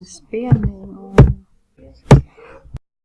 despair